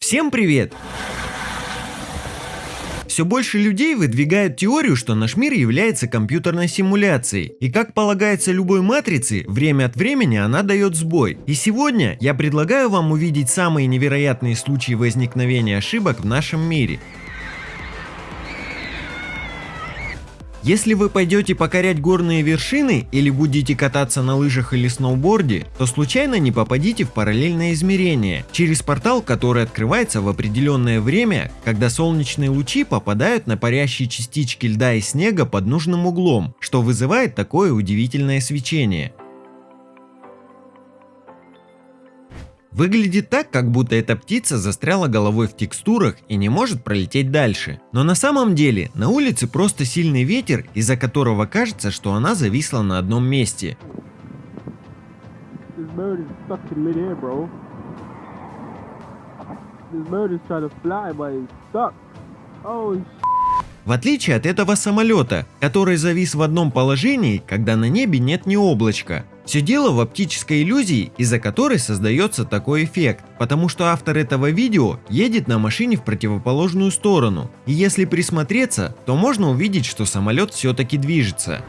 Всем привет! Все больше людей выдвигают теорию, что наш мир является компьютерной симуляцией. И как полагается любой матрице, время от времени она дает сбой. И сегодня я предлагаю вам увидеть самые невероятные случаи возникновения ошибок в нашем мире. Если вы пойдете покорять горные вершины или будете кататься на лыжах или сноуборде, то случайно не попадите в параллельное измерение, через портал, который открывается в определенное время, когда солнечные лучи попадают на парящие частички льда и снега под нужным углом, что вызывает такое удивительное свечение. Выглядит так, как будто эта птица застряла головой в текстурах и не может пролететь дальше. Но на самом деле на улице просто сильный ветер, из-за которого кажется, что она зависла на одном месте. This в отличие от этого самолета, который завис в одном положении, когда на небе нет ни облачка. Все дело в оптической иллюзии, из-за которой создается такой эффект, потому что автор этого видео едет на машине в противоположную сторону. И если присмотреться, то можно увидеть, что самолет все-таки движется.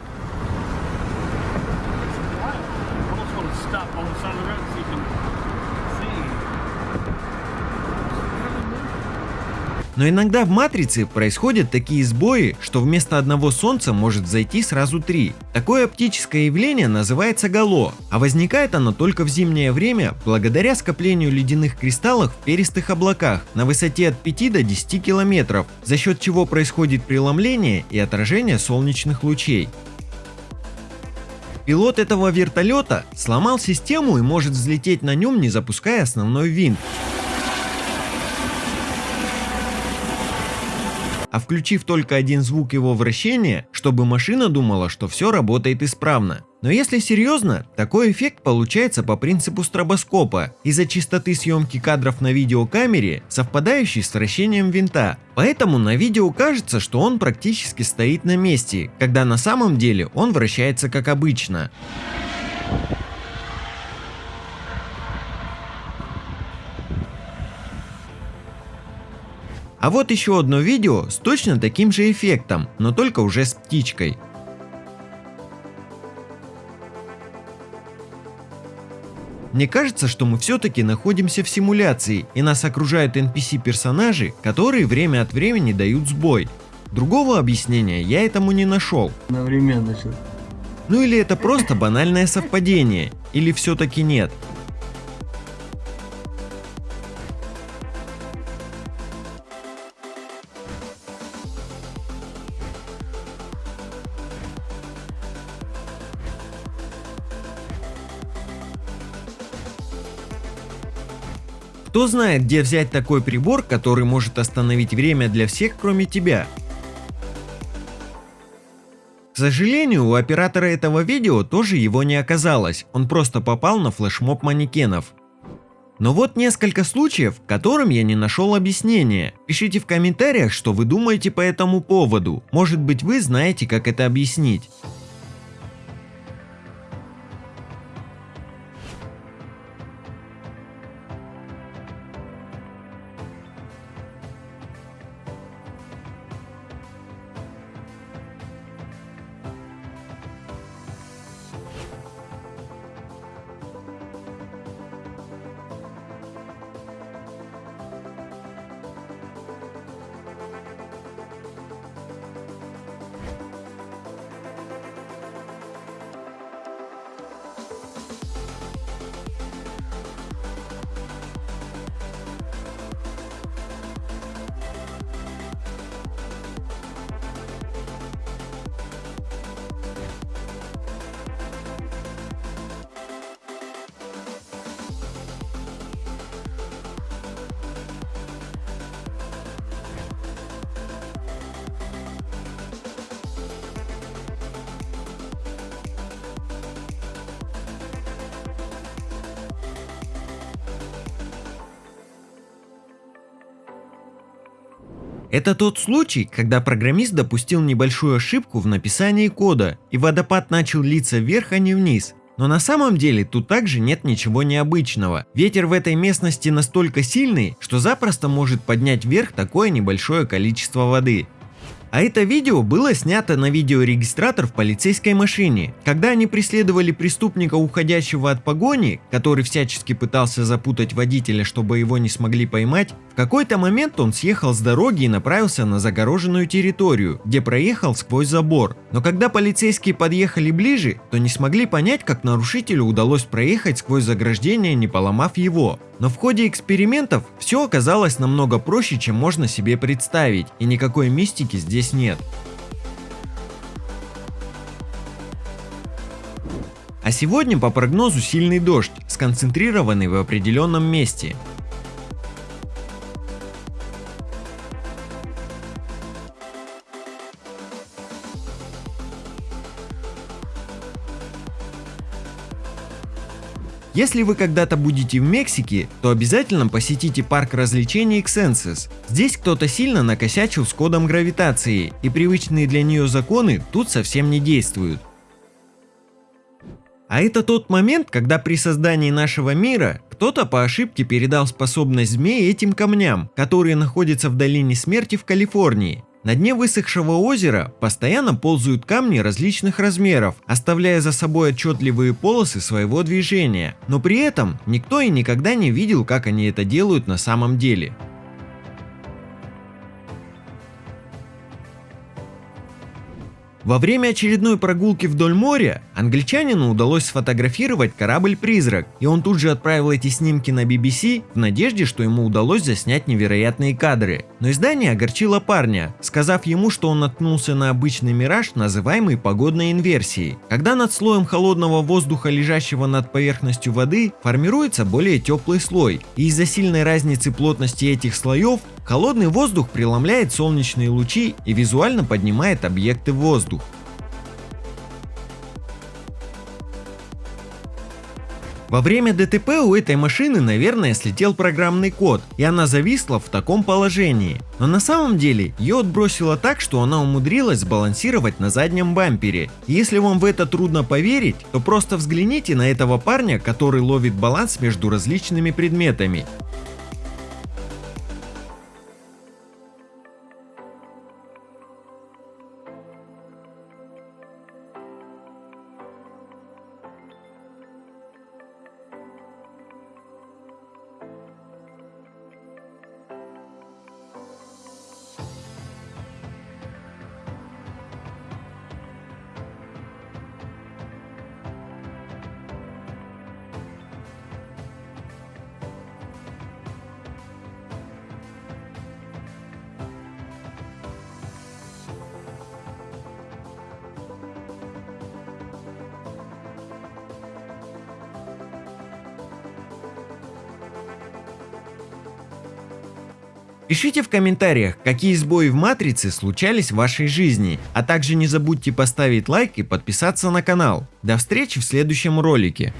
Но иногда в матрице происходят такие сбои, что вместо одного солнца может зайти сразу три. Такое оптическое явление называется гало, а возникает оно только в зимнее время благодаря скоплению ледяных кристаллов в перистых облаках на высоте от 5 до 10 километров, за счет чего происходит преломление и отражение солнечных лучей. Пилот этого вертолета сломал систему и может взлететь на нем, не запуская основной винт. А включив только один звук его вращения, чтобы машина думала, что все работает исправно. Но если серьезно, такой эффект получается по принципу стробоскопа из-за частоты съемки кадров на видеокамере, совпадающей с вращением винта. Поэтому на видео кажется, что он практически стоит на месте, когда на самом деле он вращается как обычно. А вот еще одно видео с точно таким же эффектом, но только уже с птичкой. Мне кажется, что мы все-таки находимся в симуляции, и нас окружают NPC-персонажи, которые время от времени дают сбой. Другого объяснения я этому не нашел. Одновременно все. Ну или это просто банальное совпадение, или все-таки нет. Кто знает, где взять такой прибор, который может остановить время для всех, кроме тебя? К сожалению, у оператора этого видео тоже его не оказалось, он просто попал на флешмоб манекенов. Но вот несколько случаев, которым я не нашел объяснения. Пишите в комментариях, что вы думаете по этому поводу. Может быть вы знаете, как это объяснить. Это тот случай, когда программист допустил небольшую ошибку в написании кода, и водопад начал литься вверх, а не вниз. Но на самом деле тут также нет ничего необычного. Ветер в этой местности настолько сильный, что запросто может поднять вверх такое небольшое количество воды. А это видео было снято на видеорегистратор в полицейской машине, когда они преследовали преступника, уходящего от погони, который всячески пытался запутать водителя, чтобы его не смогли поймать. В какой-то момент он съехал с дороги и направился на загороженную территорию, где проехал сквозь забор. Но когда полицейские подъехали ближе, то не смогли понять, как нарушителю удалось проехать сквозь заграждение, не поломав его. Но в ходе экспериментов все оказалось намного проще, чем можно себе представить, и никакой мистики здесь нет. А сегодня по прогнозу сильный дождь, сконцентрированный в определенном месте. Если вы когда-то будете в Мексике, то обязательно посетите парк развлечений Xensis. Здесь кто-то сильно накосячил с кодом гравитации, и привычные для нее законы тут совсем не действуют. А это тот момент, когда при создании нашего мира кто-то по ошибке передал способность змеи этим камням, которые находятся в долине смерти в Калифорнии. На дне высохшего озера постоянно ползают камни различных размеров, оставляя за собой отчетливые полосы своего движения, но при этом никто и никогда не видел, как они это делают на самом деле. Во время очередной прогулки вдоль моря англичанину удалось сфотографировать корабль-призрак, и он тут же отправил эти снимки на BBC в надежде, что ему удалось заснять невероятные кадры. Но издание огорчило парня, сказав ему, что он наткнулся на обычный мираж, называемый погодной инверсией. Когда над слоем холодного воздуха, лежащего над поверхностью воды, формируется более теплый слой, и из-за сильной разницы плотности этих слоев Холодный воздух преломляет солнечные лучи и визуально поднимает объекты в воздух. Во время ДТП у этой машины, наверное, слетел программный код, и она зависла в таком положении. Но на самом деле ее отбросило так, что она умудрилась сбалансировать на заднем бампере. Если вам в это трудно поверить, то просто взгляните на этого парня, который ловит баланс между различными предметами. Пишите в комментариях, какие сбои в матрице случались в вашей жизни, а также не забудьте поставить лайк и подписаться на канал. До встречи в следующем ролике.